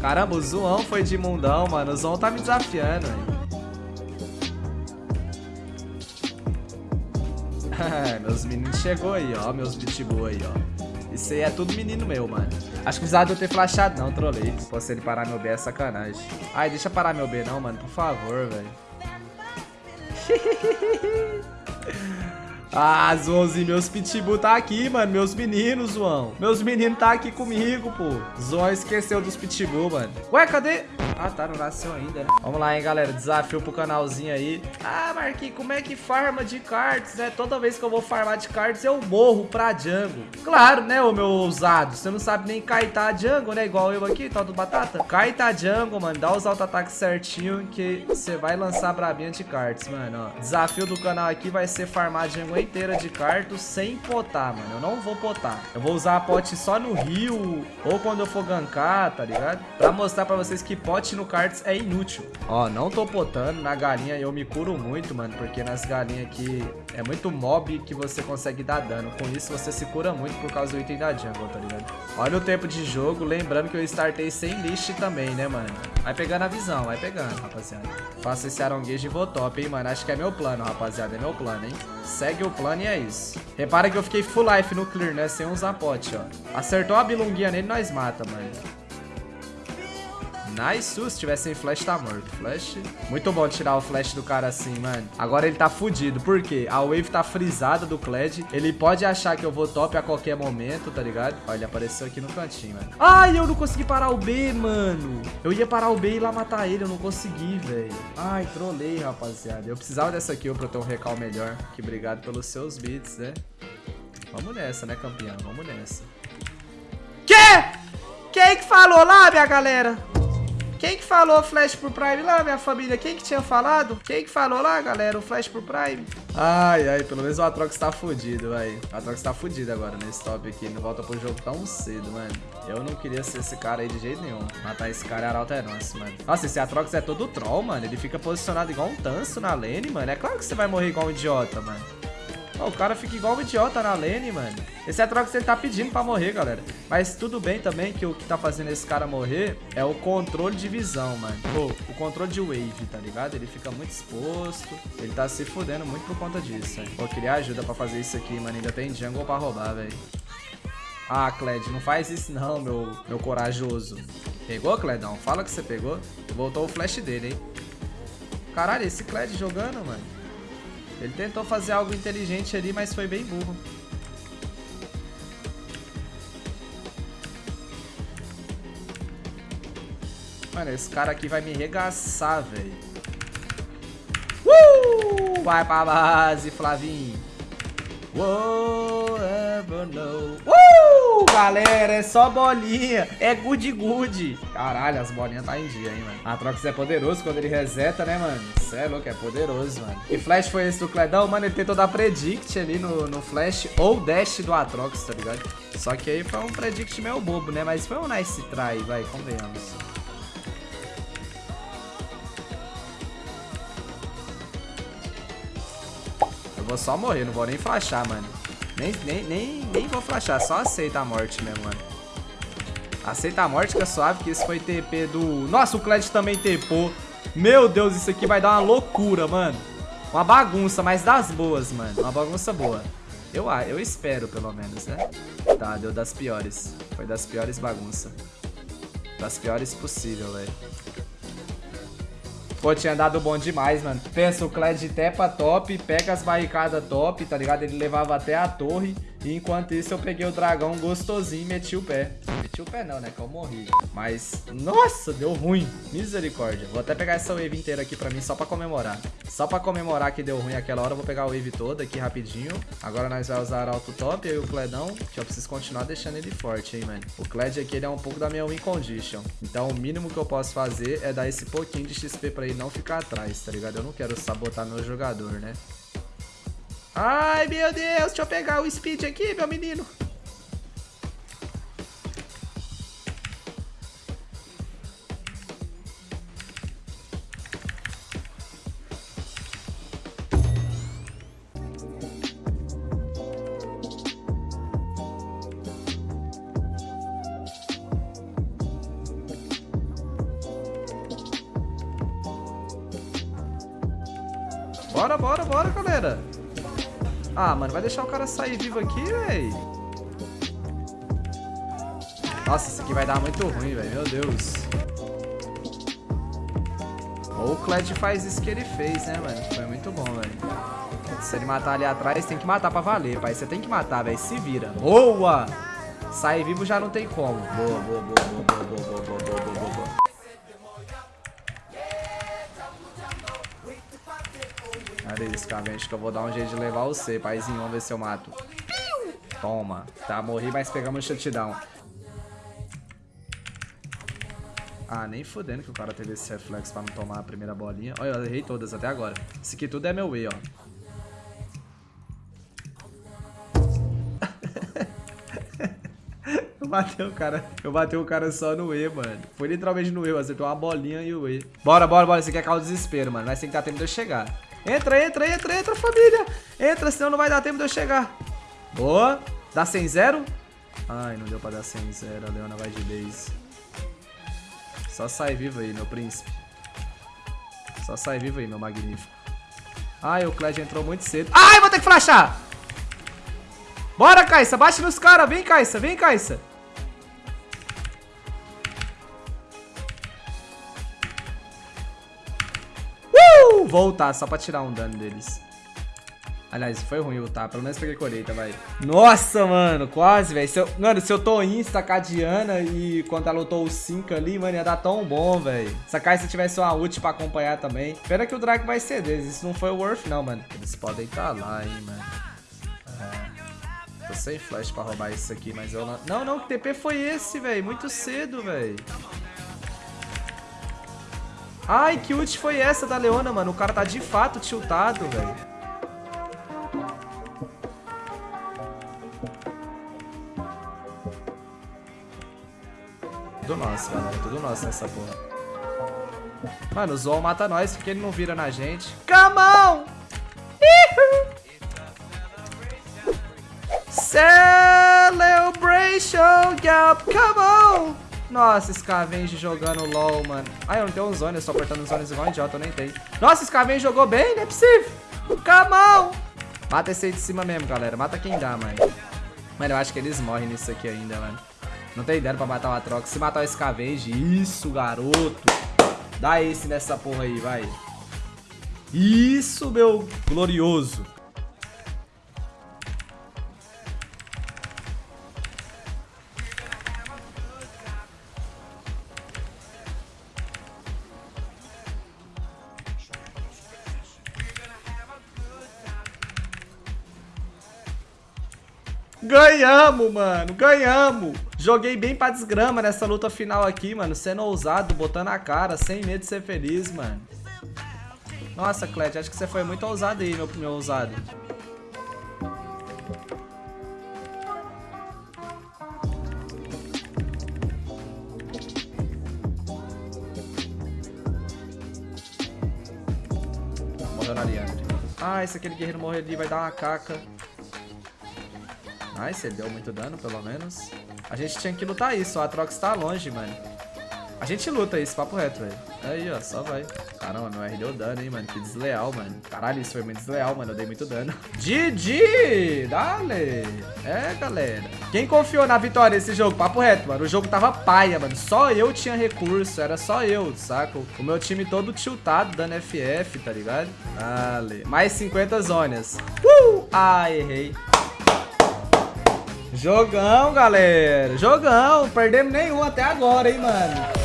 Caramba, o Zoão foi de mundão, mano. O Zoão tá me desafiando, velho. meus meninos chegou aí, ó. Meus pitbull aí, ó. Isso aí é tudo menino meu, mano. Acho que precisava de eu ter flashado, não, trolei. Se fosse ele parar meu B é sacanagem. Ai, deixa parar meu B não, mano. Por favor, velho. Ah, Zoãozinho, meus pitbull tá aqui, mano. Meus meninos, João. Meus meninos tá aqui comigo, pô. Zoão esqueceu dos pitbull, mano. Ué, cadê? Ah, tá, não nasceu ainda, né? Vamos lá, hein, galera. Desafio pro canalzinho aí. Ah, Marquinhos, como é que farma de cards, né? Toda vez que eu vou farmar de cards, eu morro pra Django. Claro, né, ô meu ousado? Você não sabe nem kaitar Django, né? Igual eu aqui, tal do Batata. Kaita Django, mano. Dá os auto-ataques certinho que você vai lançar brabinha de cards, mano, ó. Desafio do canal aqui vai ser farmar Django inteira de cards sem potar, mano. Eu não vou potar. Eu vou usar a pote só no rio ou quando eu for gankar, tá ligado? Pra mostrar pra vocês que pote no cards é inútil. Ó, não tô potando. Na galinha eu me curo muito, mano. Porque nas galinhas aqui é muito mob que você consegue dar dano. Com isso você se cura muito por causa do item da jungle, tá ligado? Olha o tempo de jogo. Lembrando que eu startei sem list também, né, mano? Vai pegando a visão, vai pegando, rapaziada. Faça esse aronguejo e vou top, hein, mano. Acho que é meu plano, rapaziada. É meu plano, hein? Segue o plano e é isso. Repara que eu fiquei full life no clear, né? Sem usar pote, ó. Acertou a bilunguinha nele, nós mata, mano. Nice. Se tivesse sem flash, tá morto. Flash. Muito bom tirar o flash do cara assim, mano. Agora ele tá fudido. Por quê? A wave tá frisada do Kled. Ele pode achar que eu vou top a qualquer momento, tá ligado? Olha, ele apareceu aqui no cantinho, mano. Ai, eu não consegui parar o B, mano. Eu ia parar o B e lá matar ele. Eu não consegui, velho. Ai, trolei, rapaziada. Eu precisava dessa kill pra ter um recal melhor. Que obrigado pelos seus beats, né? Vamos nessa, né, campeão? Vamos nessa. Quê? Quem que falou lá, minha galera? Quem que falou flash pro Prime lá, minha família? Quem que tinha falado? Quem que falou lá, galera, o flash pro Prime? Ai, ai, pelo menos o Atrox tá fudido, vai. O Atrox tá fudido agora nesse top aqui. Não volta pro jogo tão cedo, mano. Eu não queria ser esse cara aí de jeito nenhum. Matar esse cara é nosso, mano. Nossa, esse Atrox é todo troll, mano. Ele fica posicionado igual um tanso na lane, mano. É claro que você vai morrer igual um idiota, mano. Oh, o cara fica igual um idiota na lane, mano. Esse é que ele tá pedindo pra morrer, galera. Mas tudo bem também que o que tá fazendo esse cara morrer é o controle de visão, mano. Pô, o controle de wave, tá ligado? Ele fica muito exposto. Ele tá se fudendo muito por conta disso, hein. Pô, queria ajuda pra fazer isso aqui, mano. Ainda tem jungle pra roubar, velho. Ah, Cled, não faz isso não, meu, meu corajoso. Pegou, Cledão? Fala que você pegou. Voltou o flash dele, hein. Caralho, esse Cled jogando, mano. Ele tentou fazer algo inteligente ali, mas foi bem burro. Mano, esse cara aqui vai me regaçar, velho. Uh! Vai pra base, Flavinho. Whatever know. Uh, galera, é só bolinha. É good good. Caralho, as bolinhas tá em dia, hein, mano. Atrox é poderoso quando ele reseta, né, mano? Cê é louco, é poderoso, mano. E flash foi esse do Cledão? Mano, ele tentou dar predict ali no, no flash ou dash do Atrox, tá ligado? Só que aí foi um predict meio bobo, né? Mas foi um nice try, vai, convenhamos. vou só morrer, não vou nem flashar, mano. Nem, nem, nem, nem vou flashar, só aceita a morte mesmo, mano. Aceita a morte que é suave, que esse foi TP do... Nossa, o Kled também tepou. Meu Deus, isso aqui vai dar uma loucura, mano. Uma bagunça, mas das boas, mano. Uma bagunça boa. Eu, eu espero, pelo menos, né? Tá, deu das piores. Foi das piores bagunças. Das piores possível, velho. Pô, tinha dado bom demais, mano. Pensa, o Kled tepa top, pega as barricadas top, tá ligado? Ele levava até a torre. E enquanto isso eu peguei o dragão gostosinho e meti o pé. Meti o pé não, né? Que eu morri. Mas, nossa, deu ruim. Misericórdia. Vou até pegar essa wave inteira aqui pra mim só pra comemorar. Só pra comemorar que deu ruim aquela hora, eu vou pegar a wave toda aqui rapidinho. Agora nós vamos usar alto top, e o Cledão, que eu preciso continuar deixando ele forte, hein, mano. O Cled aqui, ele é um pouco da minha win condition. Então o mínimo que eu posso fazer é dar esse pouquinho de XP pra ele não ficar atrás, tá ligado? Eu não quero sabotar meu jogador, né? Ai, meu Deus, deixa eu pegar o speed aqui, meu menino. Bora, bora, bora, galera. Ah, mano, vai deixar o cara sair vivo aqui, véi? Nossa, isso aqui vai dar muito ruim, velho. Meu Deus. Ou o Kled faz isso que ele fez, né, mano? Foi muito bom, velho. Se ele matar ali atrás, tem que matar pra valer, pai. Você tem que matar, velho. Se vira. Boa! Sair vivo já não tem como. Boa, boa, boa, boa, boa, boa, boa, boa, boa, boa, Acho que eu vou dar um jeito de levar você, paizinho. Vamos ver se eu mato. Toma. Tá, morri, mas pegamos o shutdown. Ah, nem fudendo que o cara teve esse reflexo pra não tomar a primeira bolinha. Olha, eu errei todas até agora. Isso aqui tudo é meu E, ó. eu bati o cara, eu bati o cara só no E, mano. Foi literalmente no E, acertou uma bolinha e o E. Bora, bora, bora. Isso aqui é causa desespero, mano. Mas tem que dar tempo de eu chegar. Entra, entra, entra, entra, família. Entra, senão não vai dar tempo de eu chegar. Boa. Dá 100 0 Ai, não deu pra dar 100 0 A Leona vai de base. Só sai vivo aí, meu príncipe. Só sai vivo aí, meu magnífico. Ai, o Kled entrou muito cedo. Ai, vou ter que flashar! Bora, Caixa, bate nos caras. Vem, Caixa, vem, Caixa. Uh! Voltar, só pra tirar um dano deles. Aliás, foi ruim lutar. Pelo menos peguei colheita, vai. Nossa, mano. Quase, velho. Eu... Mano, se eu tô insta com a Diana e quando ela lutou o 5 ali, mano, ia dar tão bom, velho. Sacar se tivesse uma ult pra acompanhar também. Pena que o Drake vai deles. Isso não foi o worth, não, mano. Eles podem estar tá lá, hein, mano. É. Tô sem flash pra roubar isso aqui, mas eu não... Não, não. Que TP foi esse, velho? Muito cedo, velho. Ai, que ult foi essa da Leona, mano? O cara tá de fato tiltado, velho. Tudo nosso, galera. Tudo nosso nessa porra. Mano, o Zol mata nós porque ele não vira na gente. Come on! Celebration, gap, come on! Nossa, Scavenge jogando LOL, mano. Ai, eu não tenho um zone, eu só apertando os zones igual um idiota, eu nem tenho. Nossa, Scavenge jogou bem, não é possível. Come on! Mata esse aí de cima mesmo, galera. Mata quem dá, mano. Mano, eu acho que eles morrem nisso aqui ainda, mano. Não tem ideia pra matar o Atrox. Se matar o Scavenge, isso, garoto. Dá esse nessa porra aí, vai. Isso, meu glorioso. Ganhamos, mano. Ganhamos. Joguei bem pra desgrama nessa luta final aqui, mano. Sendo ousado, botando a cara, sem medo de ser feliz, mano. Nossa, Clet, acho que você foi muito ousado aí, meu, meu ousado. Morreu. Ah, esse aquele guerreiro morrer ali vai dar uma caca. Nice, deu muito dano, pelo menos. A gente tinha que lutar isso, o Atrox tá longe, mano. A gente luta isso, papo reto, velho. Aí, ó, só vai. Caramba, meu R deu dano, hein, mano. Que desleal, mano. Caralho, isso foi muito desleal, mano. Eu dei muito dano. GG! Dale! É, galera. Quem confiou na vitória desse jogo? Papo reto, mano. O jogo tava paia, mano. Só eu tinha recurso. Era só eu, saco? O meu time todo tiltado, dando FF, tá ligado? Dale. Mais 50 zonas. Uh! Ah, errei. Jogão, galera. Jogão. Perdemos nenhum até agora, hein, mano.